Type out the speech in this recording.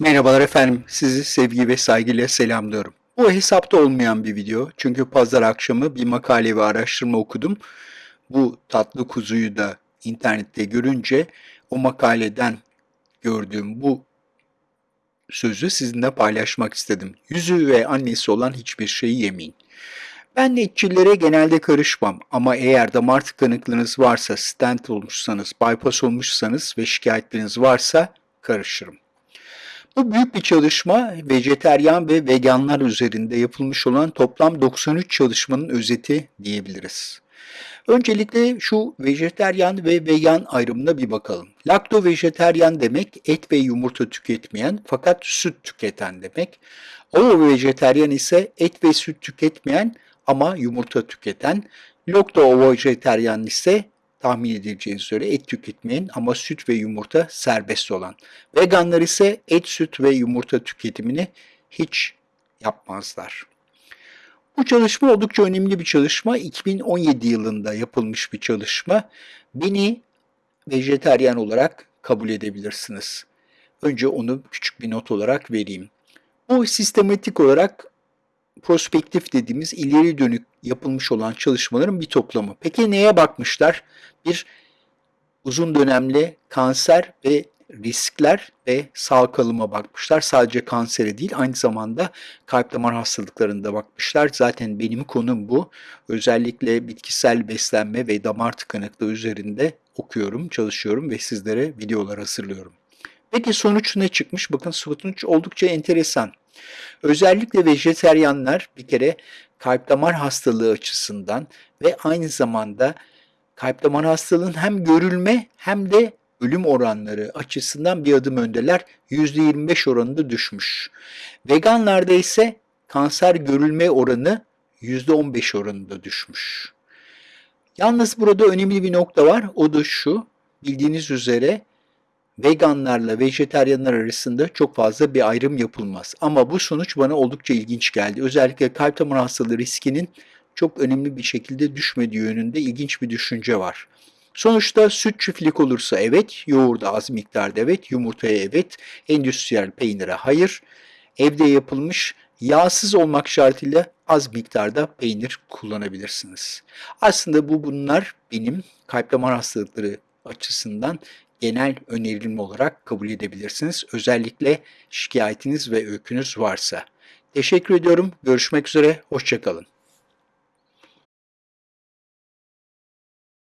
Merhabalar efendim, sizi sevgi ve saygıyla selamlıyorum. Bu hesapta olmayan bir video çünkü pazar akşamı bir makale ve araştırma okudum. Bu tatlı kuzuyu da internette görünce o makaleden gördüğüm bu sözü sizinle paylaşmak istedim. Yüzü ve annesi olan hiçbir şeyi yemeyin. Ben etçillere genelde karışmam ama eğer damar tıkanıklığınız varsa, stent olmuşsanız, bypass olmuşsanız ve şikayetleriniz varsa karışırım. Bu büyük bir çalışma vejeteryan ve veganlar üzerinde yapılmış olan toplam 93 çalışmanın özeti diyebiliriz. Öncelikle şu vejeteryan ve vegan ayrımına bir bakalım. Lakto vejeteryan demek et ve yumurta tüketmeyen fakat süt tüketen demek. Ovo vejeteryan ise et ve süt tüketmeyen ama yumurta tüketen. Lokto ovo vejeteryan ise tahmin edileceğiniz üzere et tüketmeyen ama süt ve yumurta serbest olan. Veganlar ise et, süt ve yumurta tüketimini hiç yapmazlar. Bu çalışma oldukça önemli bir çalışma. 2017 yılında yapılmış bir çalışma. Beni vejeteryan olarak kabul edebilirsiniz. Önce onu küçük bir not olarak vereyim. Bu sistematik olarak prospektif dediğimiz ileri dönük yapılmış olan çalışmaların bir toplamı. Peki neye bakmışlar? Bir uzun dönemli kanser ve riskler ve sağ kalıma bakmışlar. Sadece kansere değil aynı zamanda kalp damar hastalıklarında bakmışlar. Zaten benim konum bu. Özellikle bitkisel beslenme ve damar tıkanıklığı üzerinde okuyorum, çalışıyorum ve sizlere videolar hazırlıyorum. Peki sonuç ne çıkmış? Bakın sonuç oldukça enteresan. Özellikle vejeteryanlar bir kere kalp damar hastalığı açısından ve aynı zamanda kalp damar hastalığının hem görülme hem de ölüm oranları açısından bir adım öndeler. %25 oranında düşmüş. Veganlarda ise kanser görülme oranı %15 oranında düşmüş. Yalnız burada önemli bir nokta var. O da şu. Bildiğiniz üzere veganlarla vejeteryanlar arasında çok fazla bir ayrım yapılmaz. Ama bu sonuç bana oldukça ilginç geldi. Özellikle kalp damar hastalığı riskinin çok önemli bir şekilde düşmediği yönünde ilginç bir düşünce var. Sonuçta süt çiftlik olursa evet, yoğurda az miktarda evet, yumurtaya evet, endüstriyel peynire hayır, evde yapılmış yağsız olmak şartıyla az miktarda peynir kullanabilirsiniz. Aslında bu bunlar benim kalp damar hastalıkları açısından genel önerim olarak kabul edebilirsiniz. Özellikle şikayetiniz ve öykünüz varsa. Teşekkür ediyorum. Görüşmek üzere. Hoşçakalın.